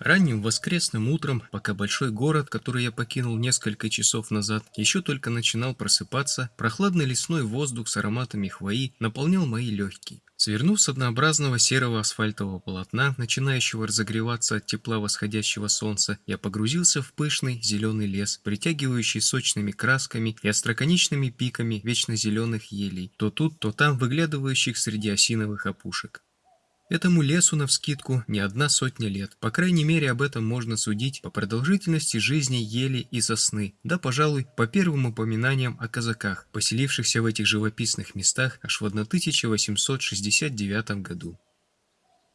Ранним воскресным утром, пока большой город, который я покинул несколько часов назад, еще только начинал просыпаться, прохладный лесной воздух с ароматами хвои наполнял мои легкие. Свернув с однообразного серого асфальтового полотна, начинающего разогреваться от тепла восходящего солнца, я погрузился в пышный зеленый лес, притягивающий сочными красками и остроконечными пиками вечно зеленых елей, то тут, то там выглядывающих среди осиновых опушек. Этому лесу навскидку не одна сотня лет. По крайней мере, об этом можно судить по продолжительности жизни ели и сосны, да, пожалуй, по первым упоминаниям о казаках, поселившихся в этих живописных местах аж в 1869 году.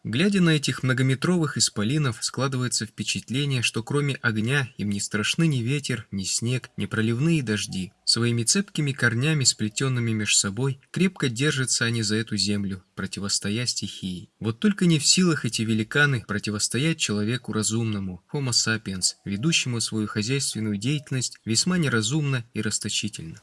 Глядя на этих многометровых исполинов, складывается впечатление, что кроме огня им не страшны ни ветер, ни снег, ни проливные дожди. Своими цепкими корнями, сплетенными меж собой, крепко держатся они за эту землю, противостоя стихии. Вот только не в силах эти великаны противостоять человеку разумному, Homo sapiens, ведущему свою хозяйственную деятельность весьма неразумно и расточительно.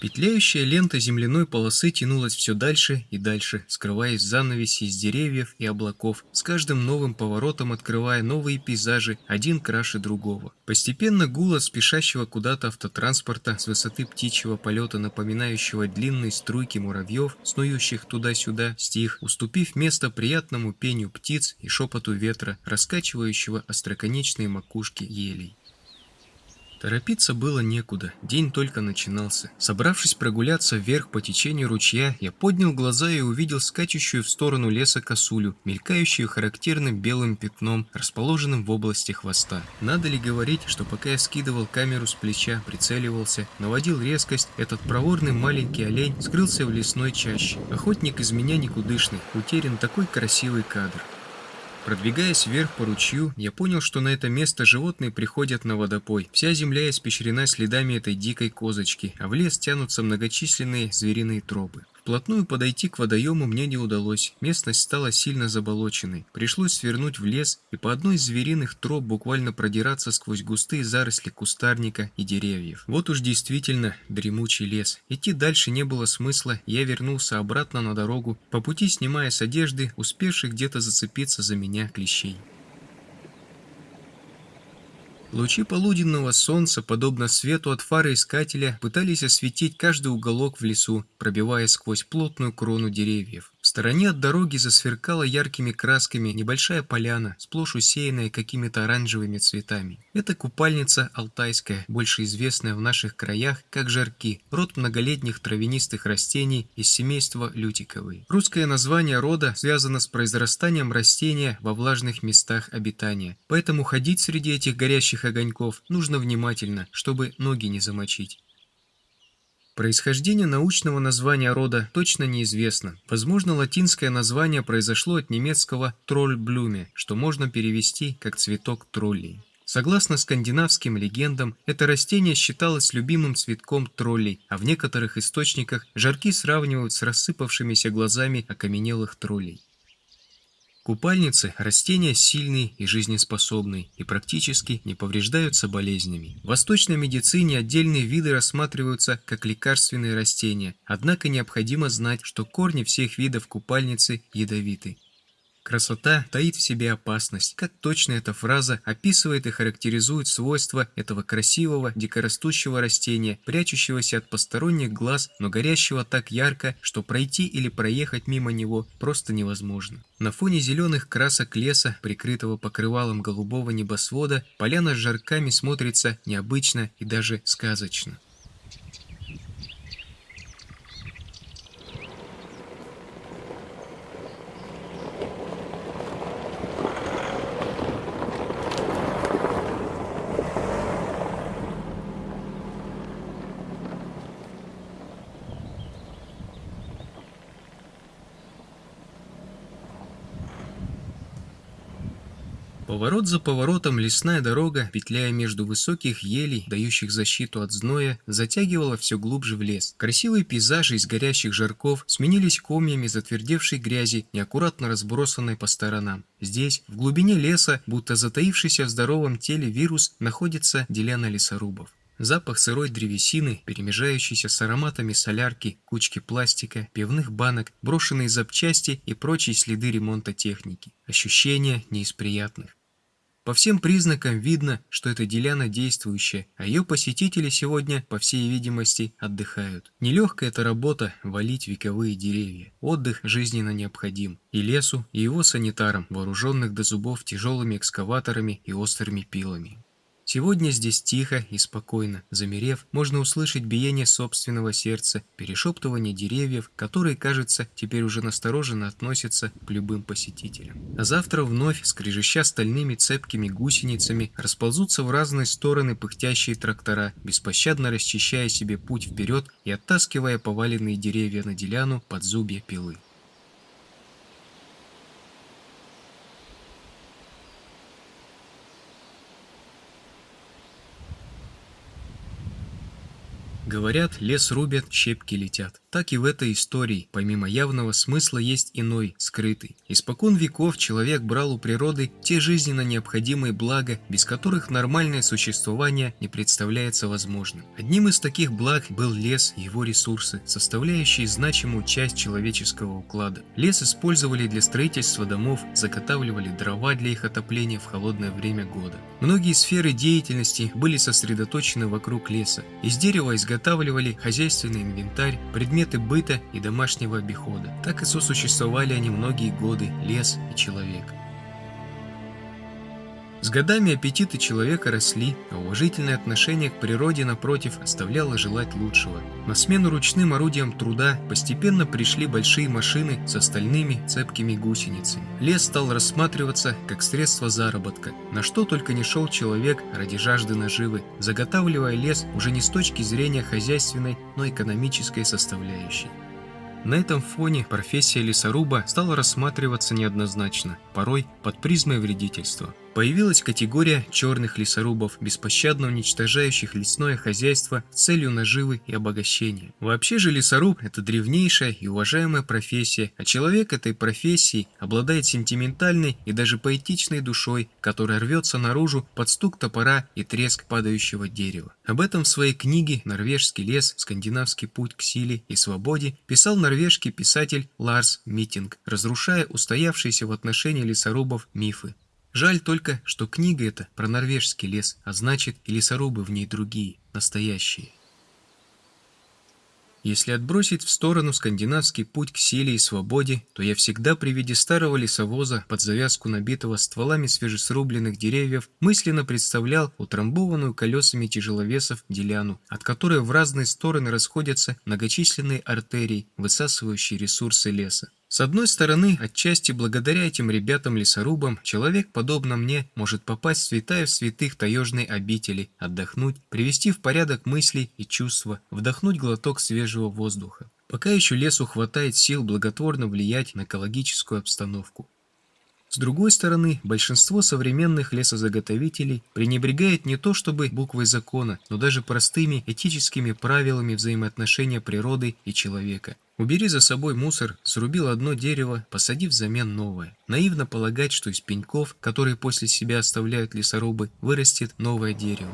Петляющая лента земляной полосы тянулась все дальше и дальше, скрываясь в занавеси из деревьев и облаков, с каждым новым поворотом открывая новые пейзажи, один краше другого. Постепенно гул от спешащего куда-то автотранспорта с высоты птичьего полета, напоминающего длинные струйки муравьев, снующих туда-сюда, стих, уступив место приятному пению птиц и шепоту ветра, раскачивающего остроконечные макушки елей. Торопиться было некуда, день только начинался. Собравшись прогуляться вверх по течению ручья, я поднял глаза и увидел скачущую в сторону леса косулю, мелькающую характерным белым пятном, расположенным в области хвоста. Надо ли говорить, что пока я скидывал камеру с плеча, прицеливался, наводил резкость, этот проворный маленький олень скрылся в лесной чаще. Охотник из меня никудышный, утерян такой красивый кадр. Продвигаясь вверх по ручью, я понял, что на это место животные приходят на водопой. Вся земля испещрена следами этой дикой козочки, а в лес тянутся многочисленные звериные тропы. Вплотную подойти к водоему мне не удалось, местность стала сильно заболоченной. Пришлось свернуть в лес и по одной из звериных троп буквально продираться сквозь густые заросли кустарника и деревьев. Вот уж действительно дремучий лес. Идти дальше не было смысла, я вернулся обратно на дорогу, по пути снимая с одежды успевших где-то зацепиться за меня клещей. Лучи полуденного солнца, подобно свету от фары искателя, пытались осветить каждый уголок в лесу, пробиваясь сквозь плотную крону деревьев. Стороне от дороги засверкала яркими красками небольшая поляна, сплошь усеянная какими-то оранжевыми цветами. Это купальница алтайская, больше известная в наших краях как жарки, род многолетних травянистых растений из семейства лютиковой. Русское название рода связано с произрастанием растения во влажных местах обитания, поэтому ходить среди этих горящих огоньков нужно внимательно, чтобы ноги не замочить. Происхождение научного названия рода точно неизвестно. Возможно, латинское название произошло от немецкого «тролльблюме», что можно перевести как «цветок троллей». Согласно скандинавским легендам, это растение считалось любимым цветком троллей, а в некоторых источниках жарки сравнивают с рассыпавшимися глазами окаменелых троллей. Купальницы – растения сильные и жизнеспособные и практически не повреждаются болезнями. В восточной медицине отдельные виды рассматриваются как лекарственные растения, однако необходимо знать, что корни всех видов купальницы ядовиты. Красота таит в себе опасность. Как точно эта фраза описывает и характеризует свойства этого красивого дикорастущего растения, прячущегося от посторонних глаз, но горящего так ярко, что пройти или проехать мимо него просто невозможно. На фоне зеленых красок леса, прикрытого покрывалом голубого небосвода, поляна с жарками смотрится необычно и даже сказочно. Поворот за поворотом лесная дорога, петляя между высоких елей, дающих защиту от зноя, затягивала все глубже в лес. Красивые пейзажи из горящих жарков сменились комьями затвердевшей грязи, неаккуратно разбросанной по сторонам. Здесь, в глубине леса, будто затаившийся в здоровом теле вирус, находится делена лесорубов. Запах сырой древесины, перемежающийся с ароматами солярки, кучки пластика, пивных банок, брошенные запчасти и прочие следы ремонта техники. Ощущения не из приятных. По всем признакам видно, что это деляна действующая, а ее посетители сегодня, по всей видимости, отдыхают. Нелегкая эта работа – валить вековые деревья. Отдых жизненно необходим. И лесу, и его санитарам, вооруженных до зубов тяжелыми экскаваторами и острыми пилами. Сегодня здесь тихо и спокойно. Замерев, можно услышать биение собственного сердца, перешептывание деревьев, которые, кажется, теперь уже настороженно относятся к любым посетителям. А завтра вновь, скрежеща стальными цепкими гусеницами, расползутся в разные стороны пыхтящие трактора, беспощадно расчищая себе путь вперед и оттаскивая поваленные деревья на деляну под зубья пилы. Говорят, лес рубят, щепки летят. Так и в этой истории, помимо явного смысла, есть иной, скрытый. Испокон веков человек брал у природы те жизненно необходимые блага, без которых нормальное существование не представляется возможным. Одним из таких благ был лес и его ресурсы, составляющие значимую часть человеческого уклада. Лес использовали для строительства домов, заготавливали дрова для их отопления в холодное время года. Многие сферы деятельности были сосредоточены вокруг леса. Из дерева изготовили изготавливали хозяйственный инвентарь, предметы быта и домашнего обихода. Так и сосуществовали они многие годы, лес и человек. С годами аппетиты человека росли, а уважительное отношение к природе, напротив, оставляло желать лучшего. На смену ручным орудиям труда постепенно пришли большие машины с остальными цепкими гусеницами. Лес стал рассматриваться как средство заработка, на что только не шел человек ради жажды наживы, заготавливая лес уже не с точки зрения хозяйственной, но экономической составляющей. На этом фоне профессия лесоруба стала рассматриваться неоднозначно, порой под призмой вредительства. Появилась категория черных лесорубов, беспощадно уничтожающих лесное хозяйство с целью наживы и обогащения. Вообще же лесоруб – это древнейшая и уважаемая профессия, а человек этой профессии обладает сентиментальной и даже поэтичной душой, которая рвется наружу под стук топора и треск падающего дерева. Об этом в своей книге «Норвежский лес. Скандинавский путь к силе и свободе» писал норвежский писатель Ларс Митинг, разрушая устоявшиеся в отношении лесорубов мифы. Жаль только, что книга эта про норвежский лес, а значит и лесорубы в ней другие, настоящие. Если отбросить в сторону скандинавский путь к силе и свободе, то я всегда при виде старого лесовоза под завязку набитого стволами свежесрубленных деревьев мысленно представлял утрамбованную колесами тяжеловесов деляну, от которой в разные стороны расходятся многочисленные артерии, высасывающие ресурсы леса. С одной стороны, отчасти благодаря этим ребятам-лесорубам, человек, подобно мне, может попасть в святая в святых таежной обители, отдохнуть, привести в порядок мысли и чувства, вдохнуть глоток свежего воздуха. Пока еще лесу хватает сил благотворно влиять на экологическую обстановку. С другой стороны, большинство современных лесозаготовителей пренебрегает не то чтобы буквой закона, но даже простыми этическими правилами взаимоотношения природы и человека. Убери за собой мусор, срубил одно дерево, посади взамен новое. Наивно полагать, что из пеньков, которые после себя оставляют лесорубы, вырастет новое дерево.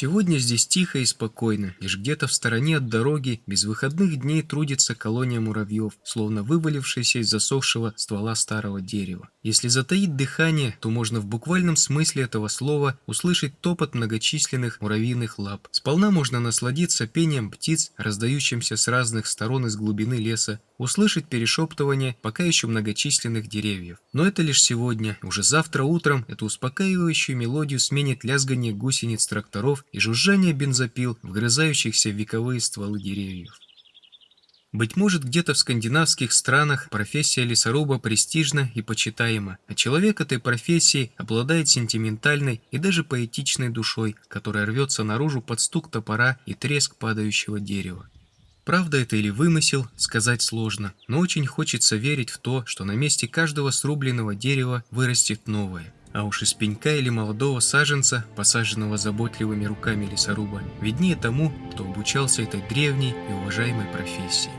Сегодня здесь тихо и спокойно, лишь где-то в стороне от дороги без выходных дней трудится колония муравьев, словно вывалившаяся из засохшего ствола старого дерева. Если затаить дыхание, то можно в буквальном смысле этого слова услышать топот многочисленных муравьиных лап. Сполна можно насладиться пением птиц, раздающимся с разных сторон из глубины леса, услышать перешептывание пока еще многочисленных деревьев. Но это лишь сегодня. Уже завтра утром эту успокаивающую мелодию сменит лязгание гусениц тракторов и жужжание бензопил, вгрызающихся в вековые стволы деревьев. Быть может, где-то в скандинавских странах профессия лесоруба престижна и почитаема, а человек этой профессии обладает сентиментальной и даже поэтичной душой, которая рвется наружу под стук топора и треск падающего дерева. Правда это или вымысел, сказать сложно, но очень хочется верить в то, что на месте каждого срубленного дерева вырастет новое. А уж из пенька или молодого саженца, посаженного заботливыми руками лесоруба, виднее тому, кто обучался этой древней и уважаемой профессии.